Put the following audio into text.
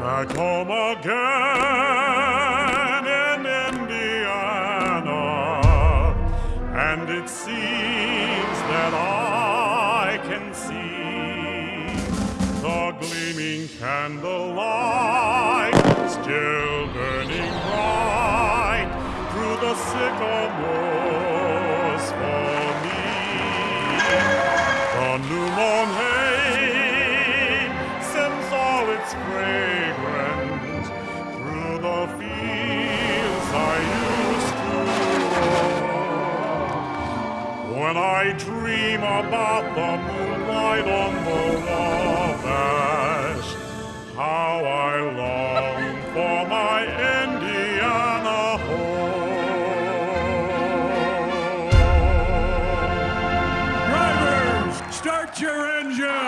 Back home again in Indiana, and it seems that I can see the gleaming candlelight still burning bright through the sycamores When I dream about the moonlight on the Wabash, how I long for my Indiana home. Drivers, start your engine!